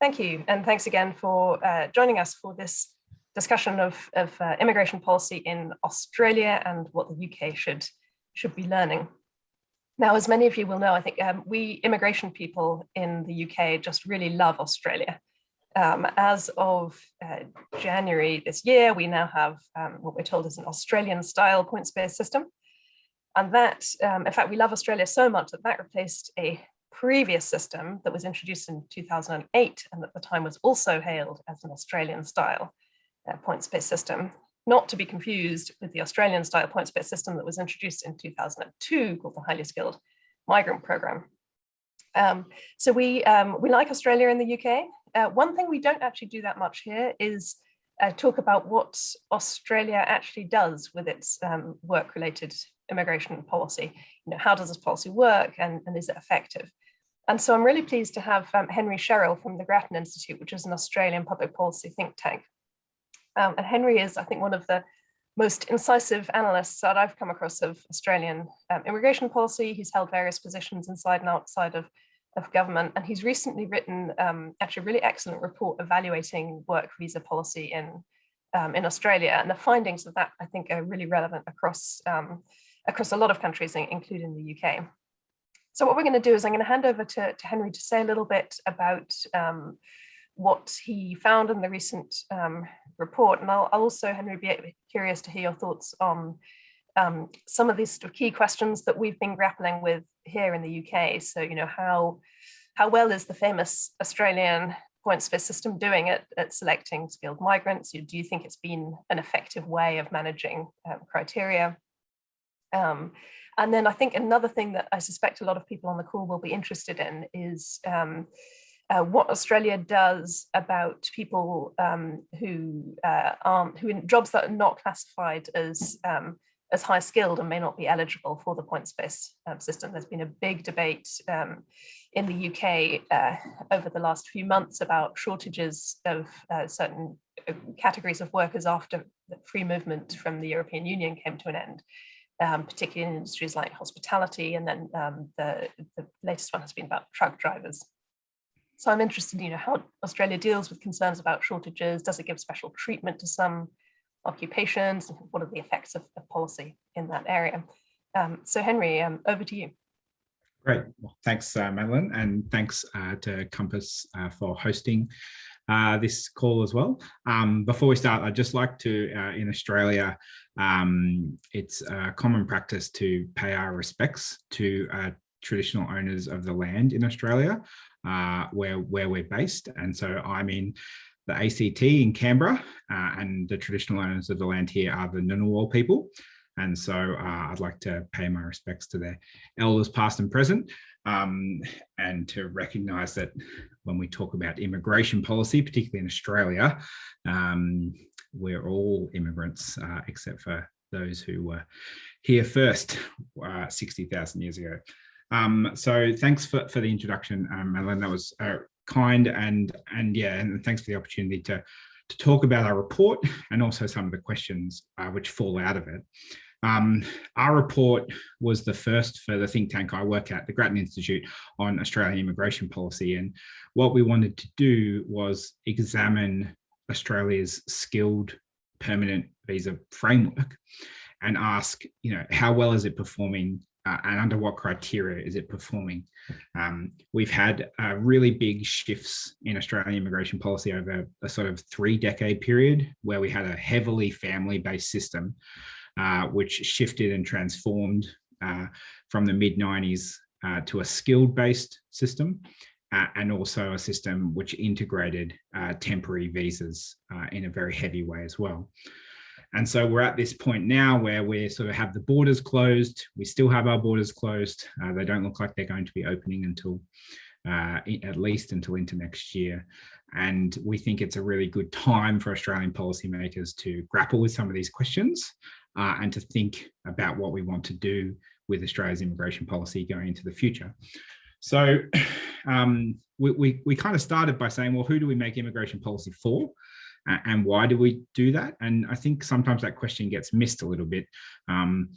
Thank you, and thanks again for uh, joining us for this discussion of, of uh, immigration policy in Australia and what the UK should, should be learning. Now, as many of you will know, I think um, we immigration people in the UK just really love Australia. Um, as of uh, January this year, we now have um, what we're told is an Australian style points-based system. And that, um, in fact, we love Australia so much that that replaced a previous system that was introduced in 2008 and at the time was also hailed as an Australian style uh, points-based system not to be confused with the Australian style points-based system that was introduced in 2002 called the Highly Skilled Migrant Programme. Um, so we, um, we like Australia in the UK. Uh, one thing we don't actually do that much here is uh, talk about what Australia actually does with its um, work-related immigration policy. You know, how does this policy work and, and is it effective? And so I'm really pleased to have um, Henry Sherrell from the Grattan Institute, which is an Australian public policy think tank, um, and Henry is, I think, one of the most incisive analysts that I've come across of Australian um, immigration policy. He's held various positions inside and outside of, of government. And he's recently written um, actually a really excellent report evaluating work visa policy in, um, in Australia. And the findings of that, I think, are really relevant across, um, across a lot of countries, including the UK. So what we're going to do is I'm going to hand over to, to Henry to say a little bit about um, what he found in the recent um, report. And I'll, I'll, also, Henry, be curious to hear your thoughts on um, some of these sort of key questions that we've been grappling with here in the UK. So, you know, how, how well is the famous Australian points-based system doing at, at selecting skilled migrants? Do you think it's been an effective way of managing um, criteria? Um, and then I think another thing that I suspect a lot of people on the call will be interested in is um, uh, what Australia does about people um, who uh, aren't, who in jobs that are not classified as um, as high skilled and may not be eligible for the points-based um, system. There's been a big debate um, in the UK uh, over the last few months about shortages of uh, certain uh, categories of workers after free movement from the European Union came to an end. Um, particularly in industries like hospitality, and then um, the, the latest one has been about truck drivers. So I'm interested, you know, how Australia deals with concerns about shortages. Does it give special treatment to some occupations? What are the effects of, of policy in that area? Um, so Henry, um, over to you. Great. Well, thanks, uh, Madeleine, and thanks uh, to COMPAS uh, for hosting uh, this call as well. Um, before we start, I'd just like to, uh, in Australia, um, it's common practice to pay our respects to uh, traditional owners of the land in Australia uh, where, where we're based. And so I'm in the ACT in Canberra uh, and the traditional owners of the land here are the Ngunnawal people. And so uh, I'd like to pay my respects to their elders past and present um, and to recognise that when we talk about immigration policy, particularly in Australia, um, we're all immigrants uh, except for those who were here first uh, 60,000 years ago. Um, so thanks for, for the introduction, um. That was uh, kind and and yeah, and thanks for the opportunity to to talk about our report and also some of the questions uh, which fall out of it. Um, our report was the first for the think tank I work at, the Grattan Institute, on Australian immigration policy. And what we wanted to do was examine Australia's skilled permanent visa framework and ask, you know, how well is it performing uh, and under what criteria is it performing? Um, we've had uh, really big shifts in Australian immigration policy over a sort of three decade period where we had a heavily family-based system, uh, which shifted and transformed uh, from the mid 90s uh, to a skilled-based system. Uh, and also a system which integrated temporary visas in a very heavy way as well. And so we're at this point now where we sort of have the borders closed. We still have our borders closed. Uh, they don't look like they're going to be opening until uh, at least until into next year. And we think it's a really good time for Australian policymakers to grapple with some of these questions uh, and to think about what we want to do with Australia's immigration policy going into the future. So um, we, we, we kind of started by saying, well, who do we make immigration policy for? And why do we do that? And I think sometimes that question gets missed a little bit. Um,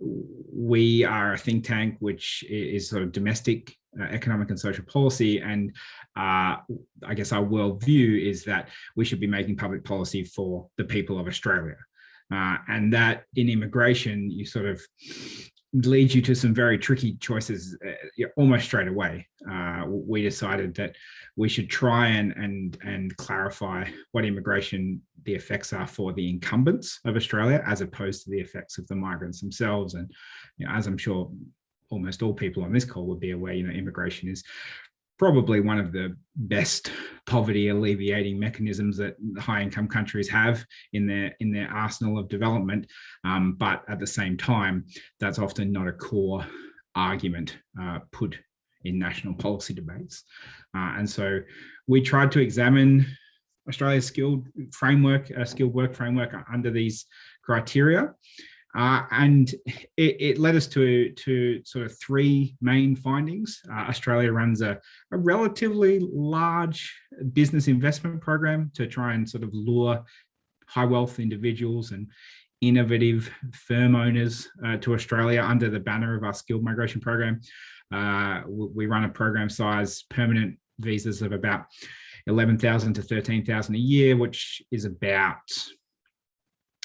we are a think tank which is sort of domestic uh, economic and social policy and uh, I guess our world view is that we should be making public policy for the people of Australia. Uh, and that in immigration, you sort of leads you to some very tricky choices uh, almost straight away. Uh, we decided that we should try and, and, and clarify what immigration, the effects are for the incumbents of Australia, as opposed to the effects of the migrants themselves. And you know, as I'm sure almost all people on this call would be aware, you know, immigration is probably one of the best poverty alleviating mechanisms that high income countries have in their in their arsenal of development um, but at the same time that's often not a core argument uh, put in national policy debates uh, and so we tried to examine Australia's skilled framework, uh, skilled work framework under these criteria. Uh, and it, it, led us to, to sort of three main findings. Uh, Australia runs a, a, relatively large business investment program to try and sort of lure high wealth individuals and innovative firm owners uh, to Australia under the banner of our skilled migration program. Uh, we run a program size permanent visas of about 11,000 to 13,000 a year, which is about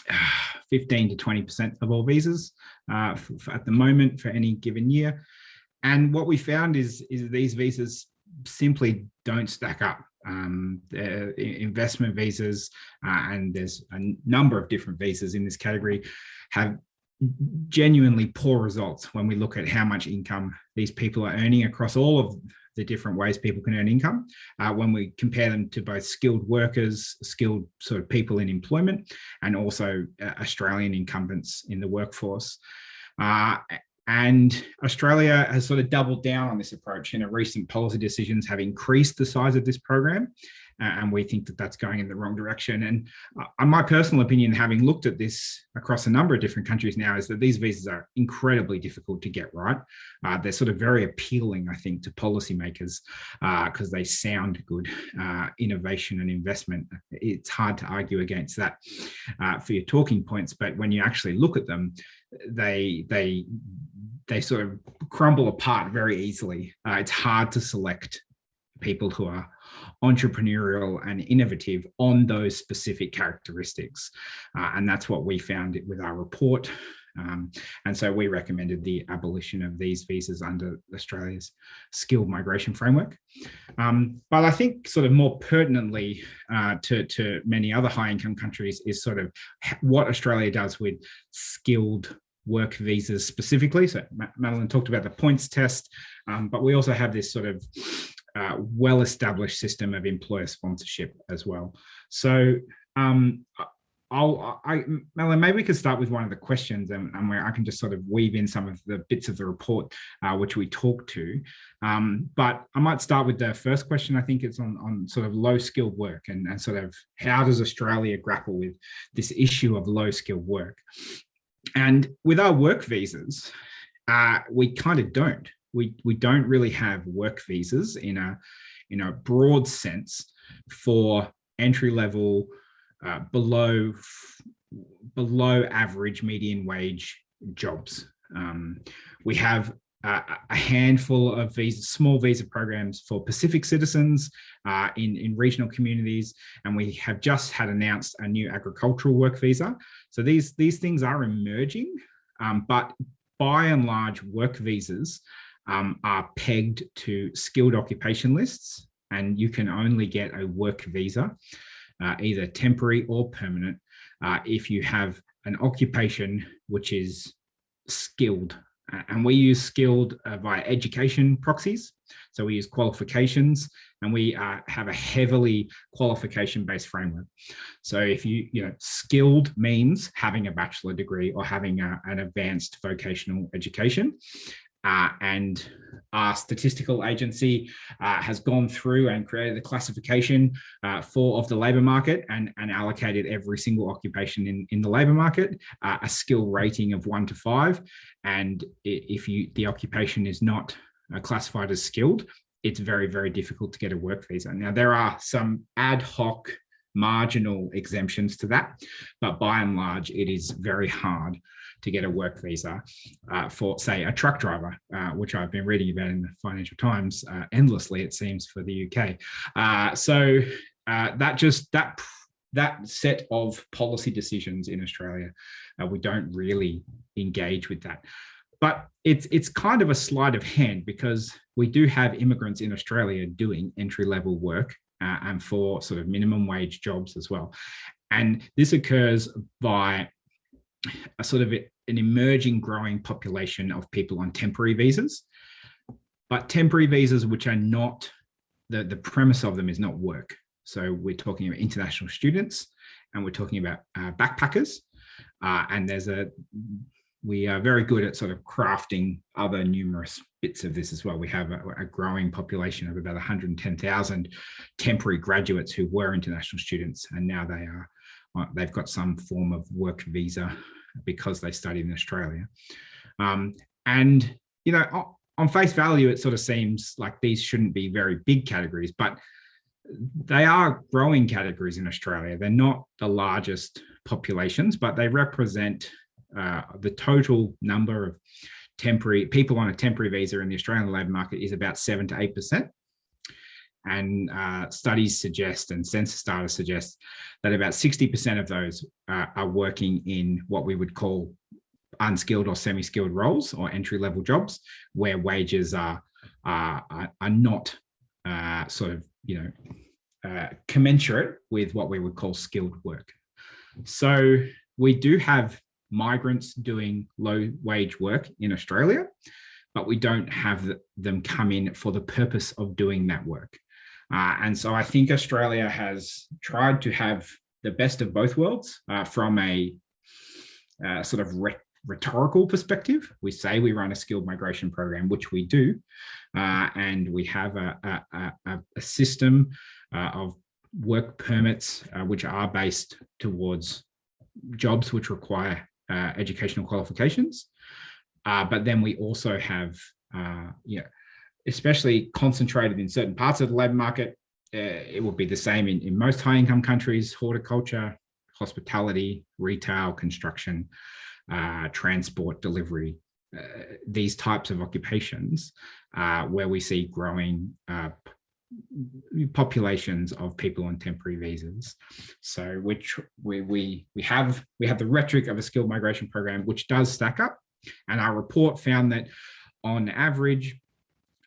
15 to 20% of all visas uh, for, for at the moment for any given year. And what we found is, is these visas simply don't stack up. Um, investment visas, uh, and there's a number of different visas in this category, have genuinely poor results when we look at how much income these people are earning across all of the different ways people can earn income uh, when we compare them to both skilled workers, skilled sort of people in employment, and also uh, Australian incumbents in the workforce. Uh, and Australia has sort of doubled down on this approach in a recent policy decisions have increased the size of this program and we think that that's going in the wrong direction. And uh, my personal opinion, having looked at this across a number of different countries now, is that these visas are incredibly difficult to get right. Uh, they're sort of very appealing, I think, to policymakers because uh, they sound good. Uh, innovation and investment, it's hard to argue against that uh, for your talking points, but when you actually look at them, they they they sort of crumble apart very easily. Uh, it's hard to select people who are entrepreneurial and innovative on those specific characteristics. Uh, and that's what we found with our report. Um, and so we recommended the abolition of these visas under Australia's skilled migration framework. Um, but I think sort of more pertinently uh, to, to many other high income countries is sort of what Australia does with skilled work visas specifically. So Madeleine talked about the points test, um, but we also have this sort of well-established system of employer sponsorship as well. So um, I'll, I, Melanie, maybe we could start with one of the questions and, and, where I can just sort of weave in some of the bits of the report uh, which we talked to. Um, but I might start with the first question. I think it's on, on sort of low skilled work and, and sort of how does Australia grapple with this issue of low skilled work? And with our work visas, uh, we kind of don't we, we don't really have work visas in a, in a broad sense for entry level, uh, below, below average median wage jobs. Um, we have uh, a handful of visa, small visa programs for Pacific citizens uh, in, in regional communities, and we have just had announced a new agricultural work visa. So these, these things are emerging, um, but by and large, work visas um, are pegged to skilled occupation lists and you can only get a work visa, uh, either temporary or permanent, uh, if you have an occupation which is skilled. And we use skilled uh, via education proxies. So we use qualifications and we uh, have a heavily qualification based framework. So if you, you know, skilled means having a bachelor degree or having a, an advanced vocational education. Uh, and our statistical agency uh, has gone through and created the classification uh, for of the labour market and, and allocated every single occupation in, in the labour market uh, a skill rating of one to five. And if you the occupation is not uh, classified as skilled, it's very, very difficult to get a work visa. Now, there are some ad hoc marginal exemptions to that, but by and large, it is very hard to get a work visa uh, for, say, a truck driver, uh, which I've been reading about in the Financial Times uh, endlessly, it seems, for the UK. Uh, so uh, that just, that that set of policy decisions in Australia, we don't really engage with that. But it's it's kind of a sleight of hand because we do have immigrants in Australia doing entry level work uh, and for sort of minimum wage jobs as well. And this occurs by a sort of an emerging growing population of people on temporary visas, but temporary visas which are not, the, the premise of them is not work. So we're talking about international students and we're talking about uh, backpackers. Uh, and there's a, we are very good at sort of crafting other numerous bits of this as well. We have a, a growing population of about 110,000 temporary graduates who were international students and now they are, they've got some form of work visa because they studied in Australia. Um, and, you know, on face value, it sort of seems like these shouldn't be very big categories, but they are growing categories in Australia. They're not the largest populations, but they represent uh, the total number of temporary people on a temporary visa in the Australian labour market is about seven to eight percent. And uh, studies suggest and census data suggests that about 60% of those uh, are working in what we would call unskilled or semi-skilled roles or entry-level jobs where wages are, are, are not uh, sort of you know, uh, commensurate with what we would call skilled work. So we do have migrants doing low wage work in Australia, but we don't have them come in for the purpose of doing that work. Uh, and so I think Australia has tried to have the best of both worlds uh, from a uh, sort of rhetorical perspective. We say we run a skilled migration program, which we do, uh, and we have a, a, a, a system uh, of work permits uh, which are based towards jobs which require educational qualifications. But then we also have, you know, especially concentrated in certain parts of the labour market, it will be the same in, in most high income countries, horticulture, hospitality, retail, construction, uh, transport, delivery, uh, these types of occupations uh, where we see growing uh, populations of people on temporary visas. So which we, we, we, have, we have the rhetoric of a skilled migration program, which does stack up. And our report found that on average,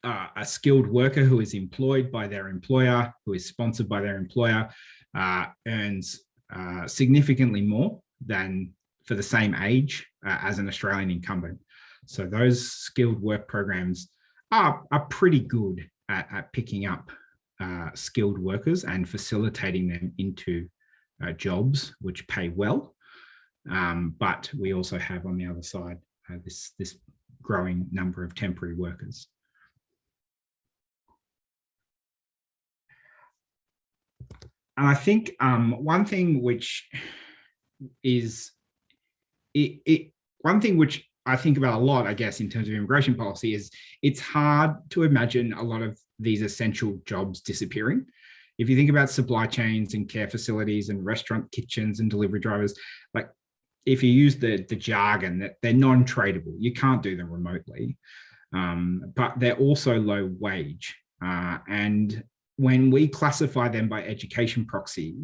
uh, a skilled worker who is employed by their employer, who is sponsored by their employer, uh, earns uh, significantly more than for the same age uh, as an Australian incumbent. So those skilled work programs are, are pretty good at, at picking up uh, skilled workers and facilitating them into uh, jobs which pay well. Um, but we also have on the other side this, this growing number of temporary workers. And I think um, one thing which is it, it one thing which I think about a lot, I guess, in terms of immigration policy is it's hard to imagine a lot of these essential jobs disappearing. If you think about supply chains and care facilities and restaurant kitchens and delivery drivers, like if you use the, the jargon that they're non-tradable, you can't do them remotely, um, but they're also low wage. Uh, and when we classify them by education proxy,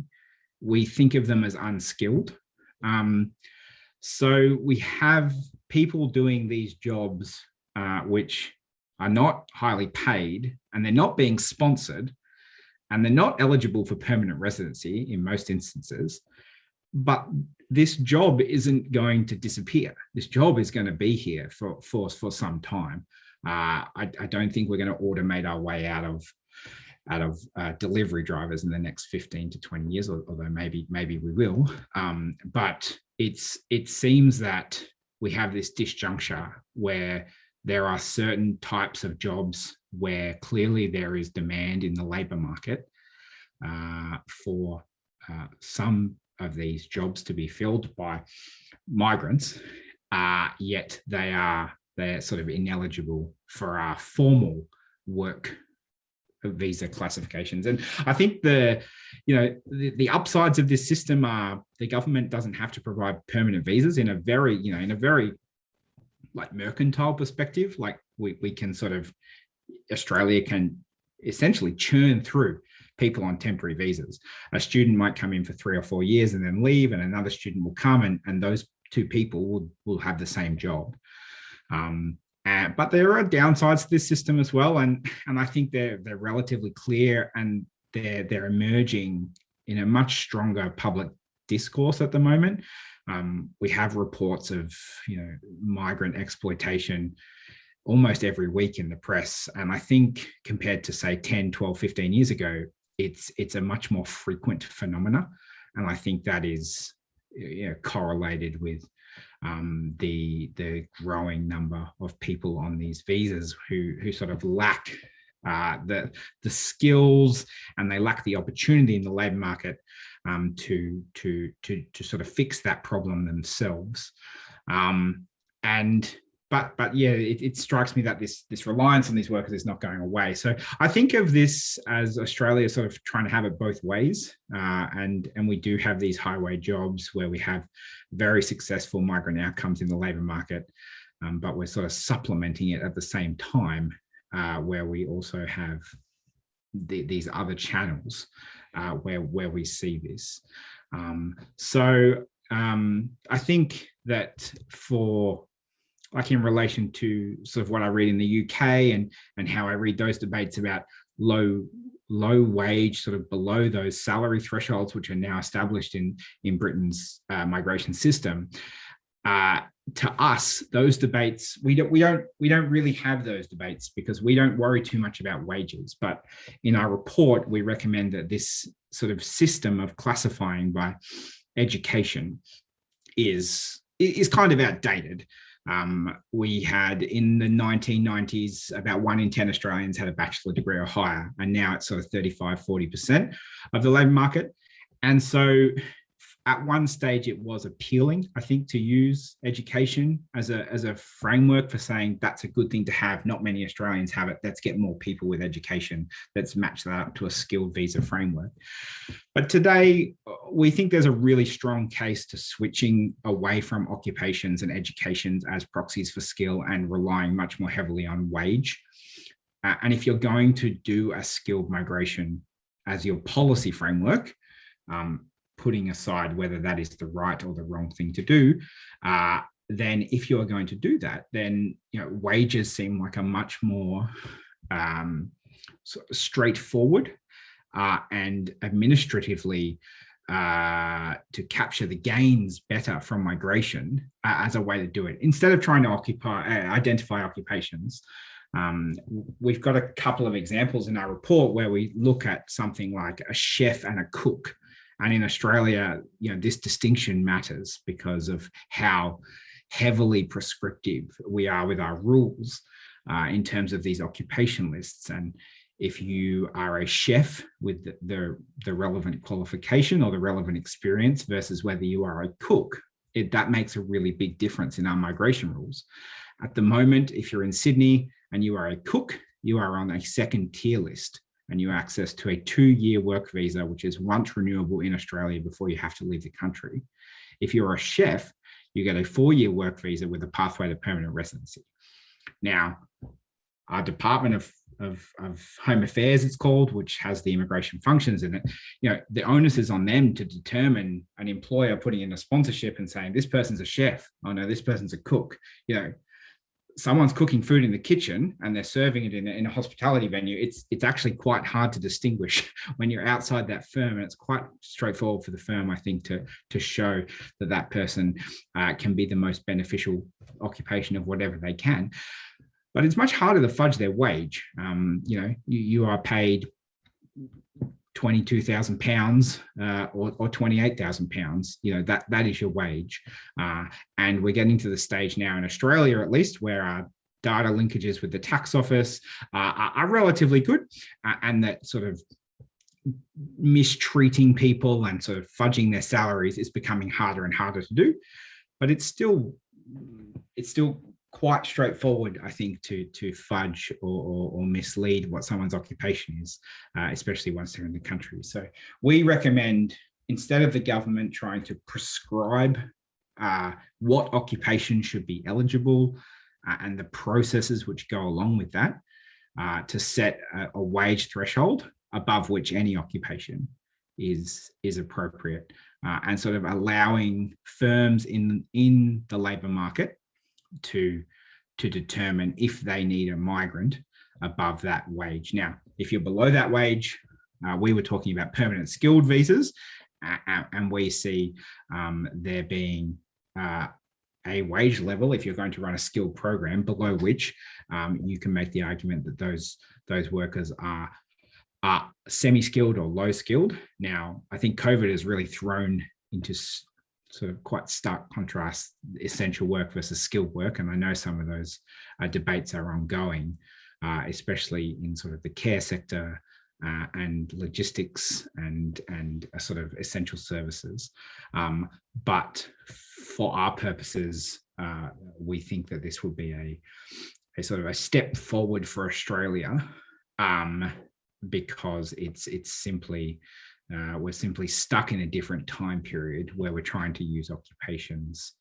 we think of them as unskilled. Um, so we have people doing these jobs uh, which are not highly paid and they're not being sponsored and they're not eligible for permanent residency in most instances. But this job isn't going to disappear. This job is going to be here for, for, for some time. Uh, I, I, don't think we're going to automate our way out of out of uh, delivery drivers in the next 15 to 20 years, although maybe maybe we will. Um, but it's it seems that we have this disjuncture where there are certain types of jobs where clearly there is demand in the labor market uh, for uh, some of these jobs to be filled by migrants, uh, yet they are they're sort of ineligible for our formal work visa classifications. And I think the, you know, the, the upsides of this system are the government doesn't have to provide permanent visas in a very, you know, in a very like mercantile perspective, like we, we can sort of, Australia can essentially churn through people on temporary visas. A student might come in for three or four years and then leave and another student will come and, and those two people will, will have the same job. Um, and, but there are downsides to this system as well. And, and I think they're, they're relatively clear and they're, they're emerging in a much stronger public discourse at the moment. Um, we have reports of, you know, migrant exploitation almost every week in the press. And I think compared to say 10, 12, 15 years ago, it's it's a much more frequent phenomena. And I think that is you know, correlated with um, the the growing number of people on these visas who who sort of lack uh, the the skills and they lack the opportunity in the labour market um, to to to to sort of fix that problem themselves. Um, and but but yeah, it, it, strikes me that this this reliance on these workers is not going away. So I think of this as Australia sort of trying to have it both ways, uh, and and we do have these highway jobs where we have very successful migrant outcomes in the labour market, um, but we're sort of supplementing it at the same time, uh, where we also have the, these other channels uh, where where we see this. Um, so um, I think that for like in relation to sort of what I read in the UK and and how I read those debates about low low wage sort of below those salary thresholds which are now established in in Britain's uh, migration system. Uh, to us those debates we don't we don't we don't really have those debates because we don't worry too much about wages. But in our report we recommend that this sort of system of classifying by education is is kind of outdated um, we had in the 1990s, about one in 10 Australians had a bachelor degree or higher, and now it's sort of 35, 40% of the labour market. And so at one stage it was appealing, I think, to use education as a, as a framework for saying that's a good thing to have. Not many Australians have it. Let's get more people with education. Let's match that up to a skilled visa framework. But today we think there's a really strong case to switching away from occupations and educations as proxies for skill and relying much more heavily on wage. Uh, and if you're going to do a skilled migration as your policy framework, um, putting aside whether that is the right or the wrong thing to do, uh, then if you're going to do that, then you know wages seem like a much more um, straightforward uh, and administratively uh, to capture the gains better from migration uh, as a way to do it. Instead of trying to occupy, uh, identify occupations, um, we've got a couple of examples in our report where we look at something like a chef and a cook and in Australia, you know, this distinction matters because of how heavily prescriptive we are with our rules uh, in terms of these occupation lists. And if you are a chef with the, the, the, relevant qualification or the relevant experience versus whether you are a cook, it, that makes a really big difference in our migration rules. At the moment, if you're in Sydney and you are a cook, you are on a second tier list and you access to a two-year work visa, which is once renewable in Australia before you have to leave the country. If you're a chef, you get a four-year work visa with a pathway to permanent residency. Now, our Department of, of, of Home Affairs, it's called, which has the immigration functions in it, you know, the onus is on them to determine an employer putting in a sponsorship and saying, this person's a chef, oh no, this person's a cook, you know, someone's cooking food in the kitchen and they're serving it in a, in a, hospitality venue, it's it's actually quite hard to distinguish when you're outside that firm. And it's quite straightforward for the firm, I think, to, to show that that person uh, can be the most beneficial occupation of whatever they can. But it's much harder to fudge their wage. Um, you know, you, you are paid 22,000 pounds uh, or, or 28,000 pounds, you know, that, that is your wage. Uh, and we're getting to the stage now in Australia, at least, where our data linkages with the tax office uh, are, are, relatively good uh, and that sort of mistreating people and sort of fudging their salaries is becoming harder and harder to do. But it's still, it's still quite straightforward, I think, to to fudge or, or, or mislead what someone's occupation is, uh, especially once they're in the country. So we recommend instead of the government trying to prescribe uh, what occupation should be eligible uh, and the processes which go along with that, uh, to set a, a wage threshold above which any occupation is is appropriate uh, and sort of allowing firms in in the labor market to to determine if they need a migrant above that wage. Now, if you're below that wage, uh, we were talking about permanent skilled visas, uh, and we see um, there being uh, a wage level if you're going to run a skilled program below which um, you can make the argument that those those workers are are semi-skilled or low skilled. Now, I think COVID has really thrown into sort of quite stark contrast essential work versus skilled work. And I know some of those uh, debates are ongoing, uh, especially in sort of the care sector uh, and logistics and, and sort of essential services. Um, but for our purposes, uh, we think that this would be a, a sort of a step forward for Australia um, because it's it's simply uh, we're simply stuck in a different time period where we're trying to use occupations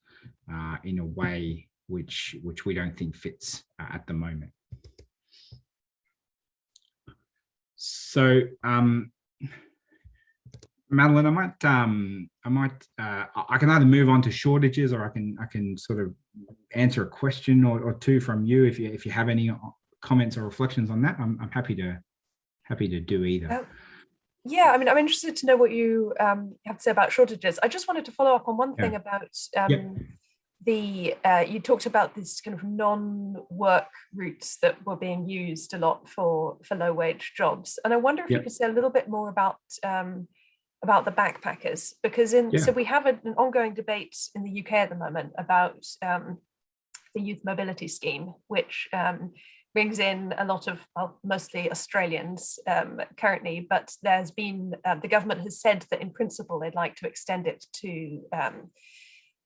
uh, in a way which which we don't think fits uh, at the moment. So, um, Madeleine, I might um, I might uh, I can either move on to shortages or I can I can sort of answer a question or, or two from you if you if you have any uh, comments or reflections on that. I'm, I'm happy to happy to do either. Uh, yeah, I mean, I'm interested to know what you um, have to say about shortages. I just wanted to follow up on one thing yeah. about um, yep. the, uh, you talked about this kind of non-work routes that were being used a lot for, for low wage jobs. And I wonder if yep. you could say a little bit more about um, about the backpackers, because in yeah. so we have an ongoing debate in the UK at the moment about um, the youth mobility scheme, which um, brings in a lot of well, mostly Australians um, currently, but there's been uh, the government has said that in principle they'd like to extend it to um,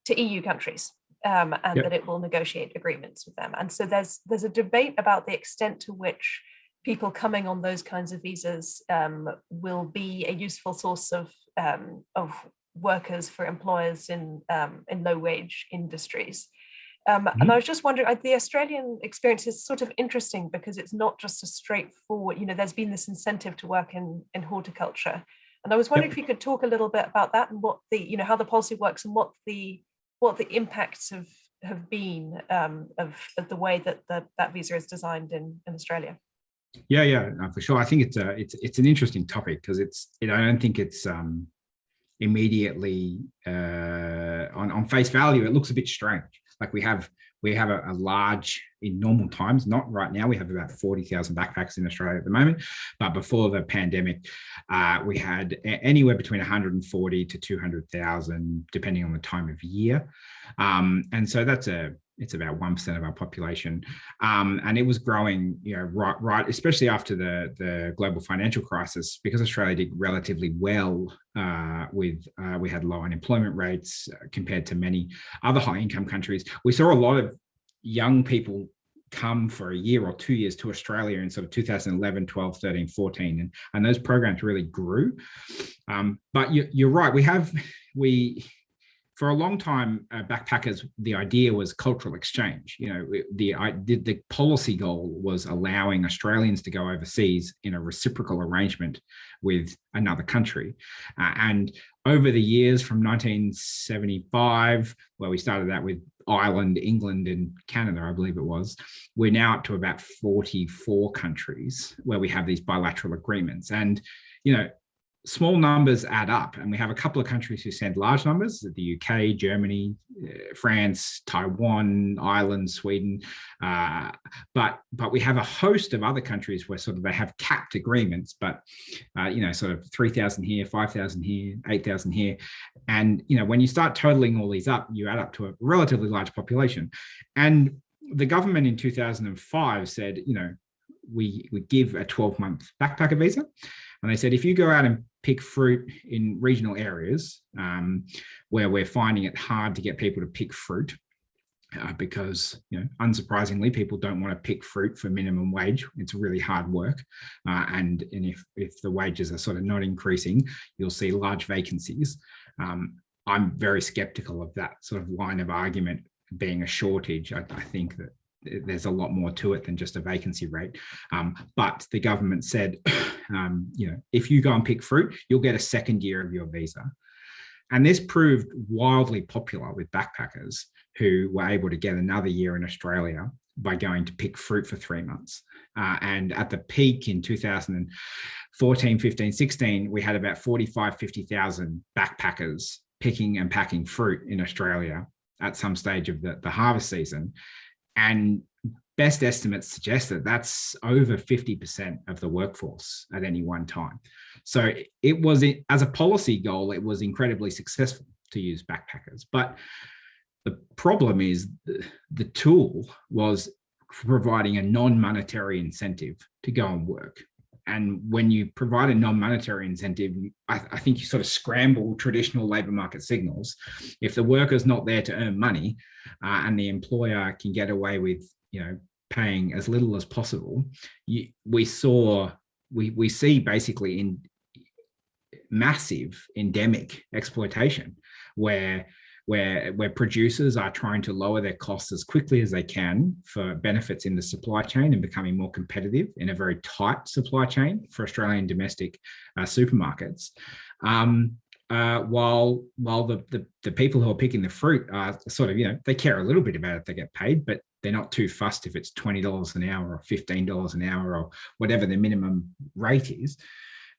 to EU countries um, and yep. that it will negotiate agreements with them. And so there's there's a debate about the extent to which people coming on those kinds of visas um, will be a useful source of um, of workers for employers in um, in low wage industries. Um, mm -hmm. And mm-hmm. I was just wondering, the Australian experience is sort of interesting because it's not just a straightforward, you know, there's been this incentive to work in, in horticulture. And I was wondering yep. if you could talk a little bit about that and what the, you know, how the policy works and what the what the impacts have have been um, of, of the way that the, that visa is designed in, in Australia. Yeah, yeah, no, for sure. I think it's a it's it's an interesting topic because it's it, I don't think it's um, immediately uh, on on face value. It looks a bit strange like we have we have a, a, large in normal times, not right now, we have about 40,000 backpacks in Australia at the moment, but before the pandemic, uh, we had anywhere between 140 to 200,000, depending on the time of year. Um, and so that's a it's about 1% of our population. Um, and it was growing, you know, right, right, especially after the, the global financial crisis, because Australia did relatively well uh, with, uh, we had low unemployment rates uh, compared to many other high income countries. We saw a lot of young people come for a year or two years to Australia in sort of 2011, 12, 13, 14, and, and those programs really grew. Um, but you, you're right, we have, we, for a long time, uh, backpackers, the idea was cultural exchange. You know, the, the, the policy goal was allowing Australians to go overseas in a reciprocal arrangement with another country. Uh, and over the years from 1975, where we started that with Ireland, England, and Canada, I believe it was, we're now up to about 44 countries where we have these bilateral agreements. And, you know, small numbers add up. And we have a couple of countries who send large numbers the uk germany uh, france taiwan ireland sweden. Uh, but but we have a host of other countries where sort of they have capped agreements but uh, you know sort of 3000 here 5000 here 8000 here. And you know when you start totaling all these up you add up to a relatively large population. And the government in 2005 said you know we we give a 12 month backpacker visa and they said, if you go out and pick fruit in regional areas um, where we're finding it hard to get people to pick fruit, uh, because, you know, unsurprisingly, people don't want to pick fruit for minimum wage. It's really hard work. Uh, and and if, if the wages are sort of not increasing, you'll see large vacancies. Um, I'm very skeptical of that sort of line of argument being a shortage. I, I think that there's a lot more to it than just a vacancy rate. Um, but the government said, um, you know, if you go and pick fruit, you'll get a second year of your visa. And this proved wildly popular with backpackers who were able to get another year in Australia by going to pick fruit for three months. Uh, and at the peak in 2014, 15, 16, we had about 45, 50,000 backpackers picking and packing fruit in Australia at some stage of the, the harvest season. And best estimates suggest that that's over 50% of the workforce at any one time. So it was, as a policy goal, it was incredibly successful to use backpackers. But the problem is the, tool was providing a non-monetary incentive to go and work. And when you provide a non-monetary incentive, I, I, think you sort of scramble traditional labor market signals. If the worker's not there to earn money uh, and the employer can get away with, you know, paying as little as possible, you, we saw, we, we see basically in massive endemic exploitation where where, where producers are trying to lower their costs as quickly as they can for benefits in the supply chain and becoming more competitive in a very tight supply chain for Australian domestic uh, supermarkets. Um, uh, while while the, the, the people who are picking the fruit are sort of you know they care a little bit about if they get paid, but they're not too fussed if it's twenty dollars an hour or fifteen dollars an hour or whatever the minimum rate is,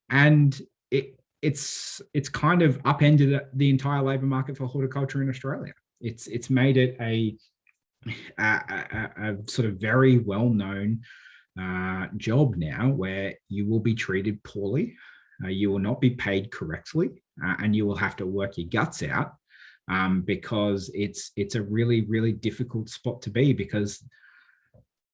and it it's it's kind of upended the entire labour market for horticulture in Australia. It's it's made it a a, a, a sort of very well known uh, job now where you will be treated poorly, uh, you will not be paid correctly, uh, and you will have to work your guts out um, because it's it's a really really difficult spot to be because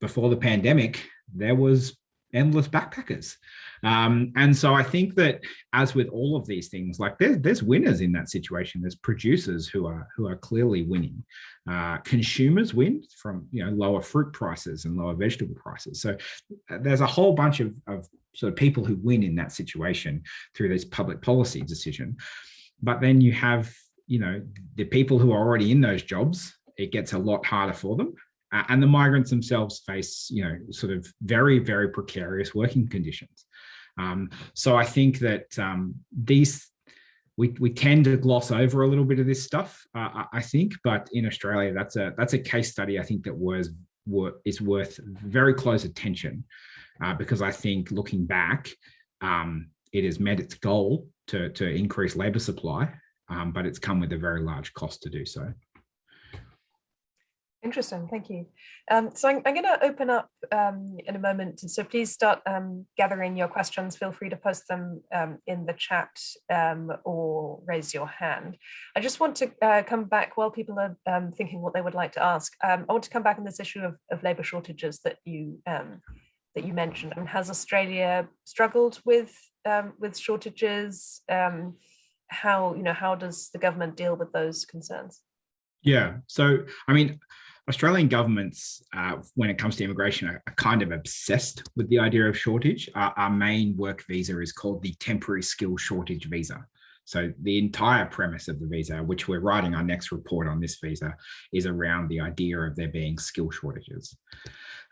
before the pandemic there was endless backpackers. Um, and so I think that as with all of these things, like there's, there's winners in that situation. There's producers who are who are clearly winning. Uh, consumers win from you know lower fruit prices and lower vegetable prices. So uh, there's a whole bunch of, of sort of people who win in that situation through this public policy decision. But then you have you know the people who are already in those jobs. It gets a lot harder for them and the migrants themselves face, you know, sort of very, very precarious working conditions. Um, so I think that um, these, we, we tend to gloss over a little bit of this stuff, uh, I think, but in Australia, that's a that's a case study I think that was is worth very close attention uh, because I think looking back, um, it has met its goal to, to increase labour supply, um, but it's come with a very large cost to do so. Interesting, thank you. Um, so I'm, I'm going to open up um, in a moment, so please start um, gathering your questions. Feel free to post them um, in the chat um, or raise your hand. I just want to uh, come back while people are um, thinking what they would like to ask. I want to come back on this issue of, of labour shortages that you that you mentioned. I mean, has Australia struggled with with shortages? how you know how does the government deal with those concerns? Yeah, so I mean, Australian governments, uh, when it comes to immigration, are, are, kind of obsessed with the idea of shortage. Our, our, main work visa is called the temporary skill shortage visa. So the entire premise of the visa, which we're writing our next report on this visa, is around the idea of there being skill shortages.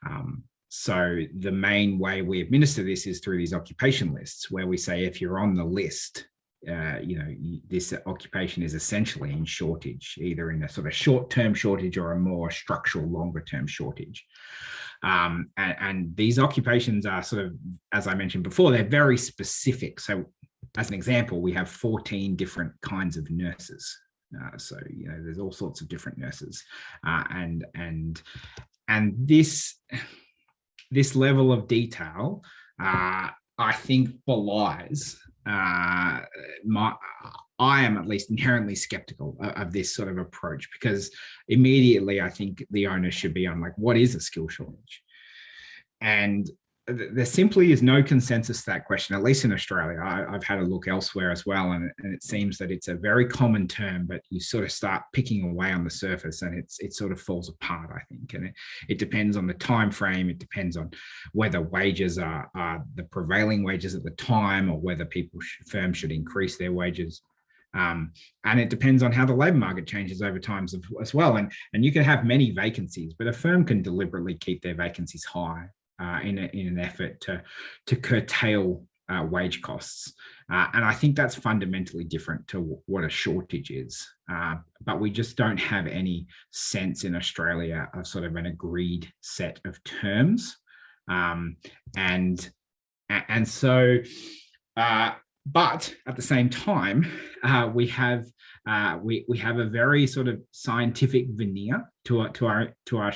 Um, so the main way we administer this is through these occupation lists, where we say if you're on the list, uh, you know, this occupation is essentially in shortage, either in a sort of short-term shortage or a more structural longer-term shortage. Um, and, and, these occupations are sort of, as I mentioned before, they're very specific. So as an example, we have 14 different kinds of nurses. Uh, so, you know, there's all sorts of different nurses uh, and, and, and this, this level of detail uh, I think belies uh, my, I am at least inherently skeptical of, of, this sort of approach because immediately I think the onus should be on like, what is a skill shortage? And there simply is no consensus to that question, at least in Australia. I, have had a look elsewhere as well, and, and, it seems that it's a very common term, but you sort of start picking away on the surface and it's it sort of falls apart, I think. And it, it depends on the time frame, it depends on whether wages are, are the prevailing wages at the time or whether people firms should increase their wages. Um, and it depends on how the labor market changes over time as, as well. And, and you can have many vacancies, but a firm can deliberately keep their vacancies high uh, in, a, in an effort to, to curtail uh, wage costs. Uh, and I think that's fundamentally different to what a shortage is. Uh, but we just don't have any sense in Australia of sort of an agreed set of terms. Um, and, and so, uh, but at the same time, uh, we have we we have a very sort of scientific veneer to our to our to our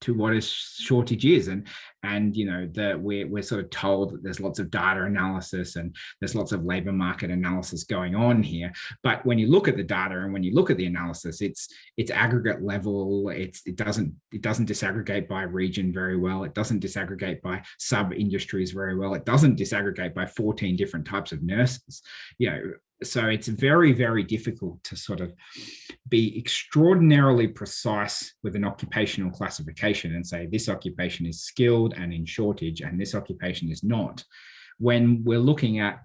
to what a shortage is and and you know that we're, we're sort of told that there's lots of data analysis and there's lots of labor market analysis going on here. But when you look at the data and when you look at the analysis it's it's aggregate level. It's it doesn't it doesn't disaggregate by region very well. It doesn't disaggregate by sub industries very well. It doesn't disaggregate by 14 different types of nurses you know. So it's very, very difficult to sort of be extraordinarily precise with an occupational classification and say this occupation is skilled and in shortage and this occupation is not. When we're looking at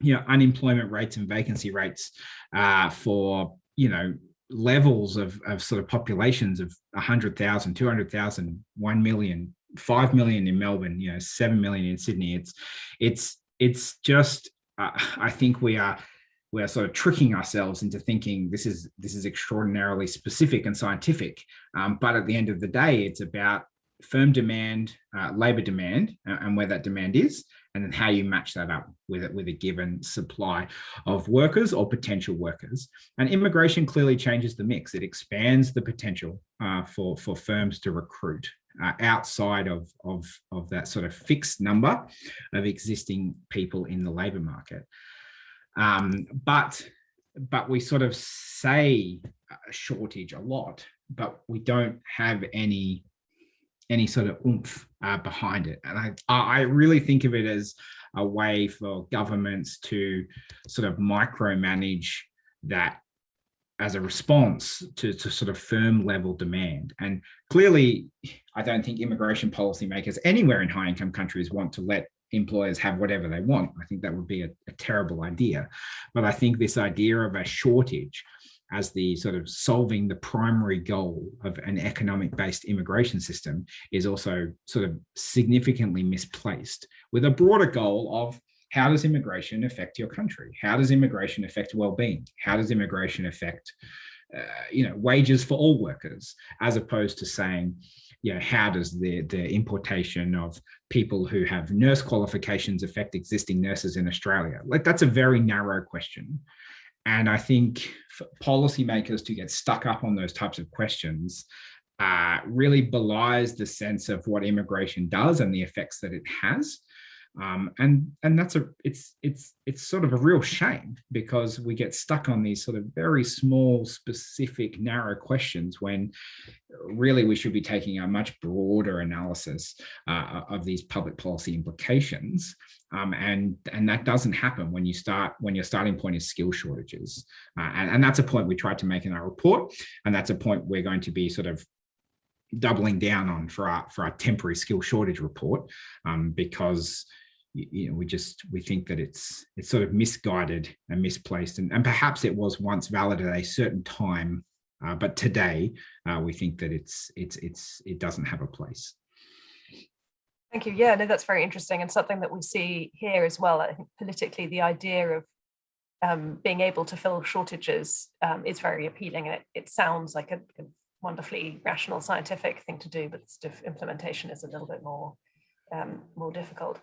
you know, unemployment rates and vacancy rates uh, for, you know, levels of, of sort of populations of 100,000, 200,000, 1 million, 5 million in Melbourne, you know, 7 million in Sydney. It's, it's, it's just, uh, I think we are we're sort of tricking ourselves into thinking this is this is extraordinarily specific and scientific. Um, but at the end of the day, it's about firm demand, uh, labor demand, uh, and where that demand is, and then how you match that up with it with a given supply of workers or potential workers. And immigration clearly changes the mix. It expands the potential uh, for for firms to recruit. Uh, outside of, of, of that sort of fixed number of existing people in the labor market. Um, but but we sort of say a shortage a lot, but we don't have any any sort of oomph uh, behind it. And I, I really think of it as a way for governments to sort of micromanage that as a response to, to sort of firm level demand. And clearly, I don't think immigration policymakers anywhere in high income countries want to let employers have whatever they want. I think that would be a, a terrible idea. But I think this idea of a shortage as the sort of solving the primary goal of an economic based immigration system is also sort of significantly misplaced with a broader goal of how does immigration affect your country? How does immigration affect well-being? How does immigration affect uh, you know, wages for all workers, as opposed to saying, you know, how does the, the importation of people who have nurse qualifications affect existing nurses in Australia? Like that's a very narrow question. And I think policymakers to get stuck up on those types of questions uh, really belies the sense of what immigration does and the effects that it has. Um, and and that's a it's it's it's sort of a real shame because we get stuck on these sort of very small specific narrow questions when really we should be taking a much broader analysis uh, of these public policy implications. Um, and and that doesn't happen when you start when your starting point is skill shortages. Uh, and, and that's a point we tried to make in our report. And that's a point we're going to be sort of doubling down on for our for our temporary skill shortage report um, because you know, we just we think that it's it's sort of misguided and misplaced, and, and perhaps it was once valid at a certain time, uh, but today uh, we think that it's it's it's it doesn't have a place. Thank you. Yeah, no, that's very interesting and something that we see here as well. I think politically, the idea of um, being able to fill shortages um, is very appealing, and it, it sounds like a, a wonderfully rational scientific thing to do, but implementation is a little bit more um, more difficult.